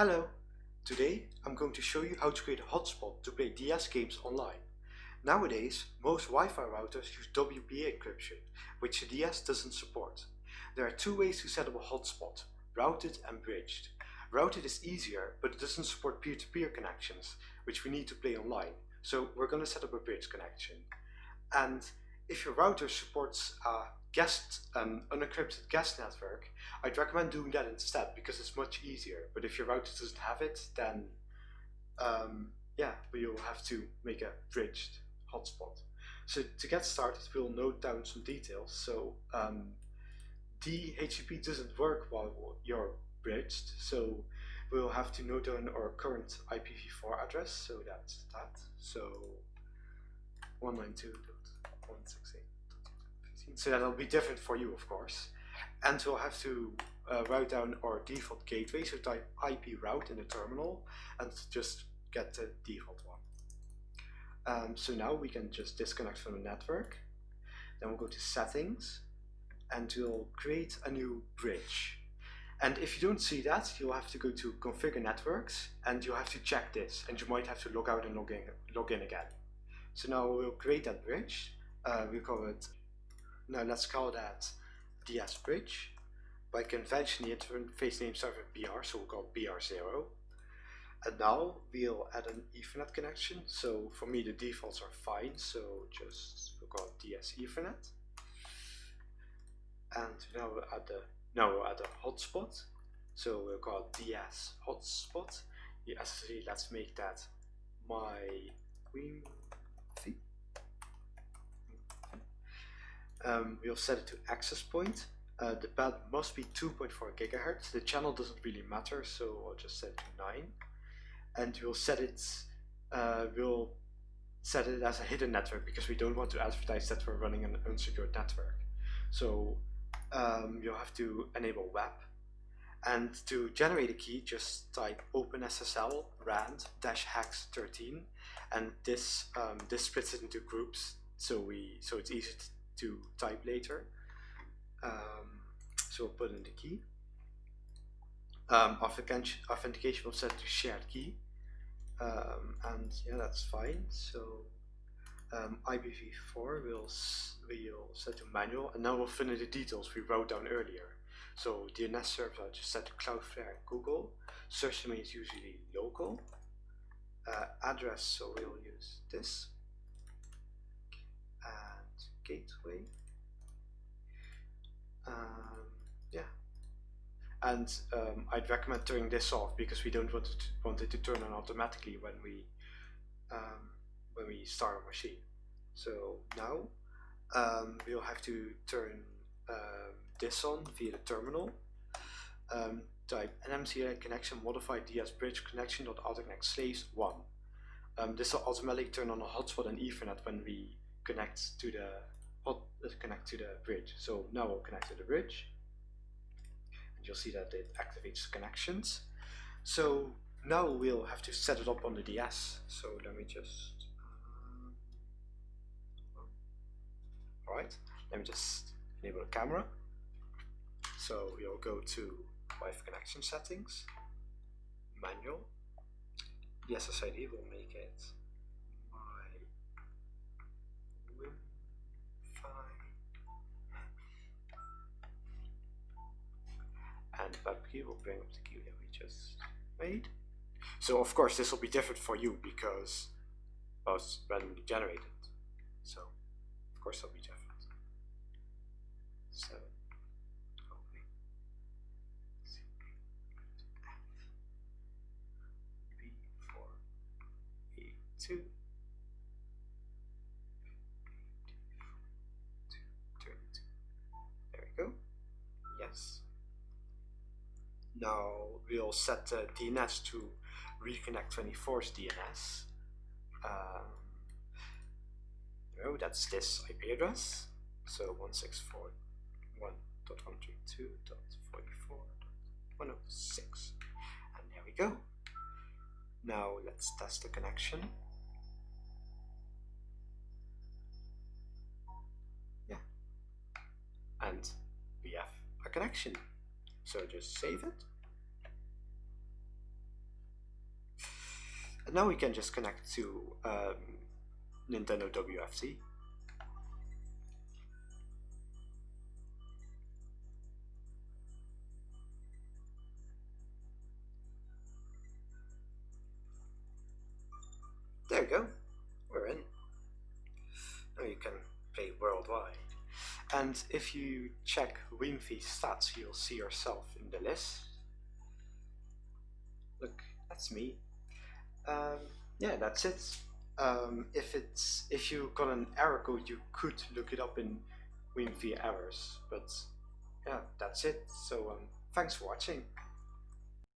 Hello! Today I'm going to show you how to create a hotspot to play DS games online. Nowadays, most Wi-Fi routers use WPA encryption, which DS doesn't support. There are two ways to set up a hotspot, routed and bridged. Routed is easier, but it doesn't support peer-to-peer -peer connections, which we need to play online, so we're going to set up a bridge connection. And if your router supports a guest, an unencrypted guest network, I'd recommend doing that instead because it's much easier. But if your router doesn't have it, then um, yeah, you'll have to make a bridged hotspot. So to get started, we'll note down some details. So um, DHCP doesn't work while you're bridged, so we'll have to note down our current IPv4 address. So that's that. So 192.168 so that'll be different for you of course. And we'll have to uh, write down our default gateway. So type IP route in the terminal and just get the default one. Um, so now we can just disconnect from the network. Then we'll go to settings and we'll create a new bridge. And if you don't see that you'll have to go to configure networks and you'll have to check this and you might have to log out and log in, log in again. So now we'll create that bridge uh, we call it now let's call that DS bridge. By convention the interface name starts with BR, so we'll call BR0. And now we'll add an Ethernet connection. So for me the defaults are fine, so just we'll call DS Ethernet. And now we'll add the now we'll add a hotspot. So we'll call DS hotspot. Yes, let's make that my Queen Um, we'll set it to access point. Uh, the band must be 2.4 gigahertz. The channel doesn't really matter, so I'll just set it to 9. And we'll set it, uh, we'll set it as a hidden network because we don't want to advertise that we're running an unsecured network. So um, you'll have to enable WEP. And to generate a key, just type OpenSSL rand dash hex 13, and this um, this splits it into groups, so we so it's easy to to type later. Um, so we'll put in the key. Um, authentication, will set to shared key. Um, and yeah, that's fine. So um, IPv4 will, will set to manual and now we'll fill in the details we wrote down earlier. So DNS server I'll just set to Cloudflare and Google. Search domain is usually local. Uh, address, so we'll use this gateway. Um, yeah, and um, I'd recommend turning this off because we don't want it to, want it to turn on automatically when we um, when we start our machine. So now um, we'll have to turn um, this on via the terminal. Um, type nmcli connection modified ds bridge connection dot autoconnect slaves one. This will automatically turn on a hotspot and Ethernet when we connect to the let's connect to the bridge. So now we'll connect to the bridge and you'll see that it activates connections. So now we'll have to set it up on the DS. So let me just, uh, alright, let me just enable the camera. So we'll go to Wi-Fi connection settings, manual, the SSID will make it WEP key will bring up the key that we just made. So of course this will be different for you because well, it's randomly generated. So of course it'll be different. Seven. Oh, e two Now we'll set the DNS to RiiConnect24's DNS. Um, oh, that's this IP address. So 164.162.44.106. And there we go. Now let's test the connection. Yeah. And we have a connection. So just save it. Now we can just connect to um, Nintendo WFC. There we go, we're in. Now you can play worldwide. And if you check Wiimmfi stats, you'll see yourself in the list. Look, that's me. Um, yeah, that's it. Um, if it's if you got an error code, you could look it up in Wiimmfi errors. But yeah, that's it. So um, thanks for watching.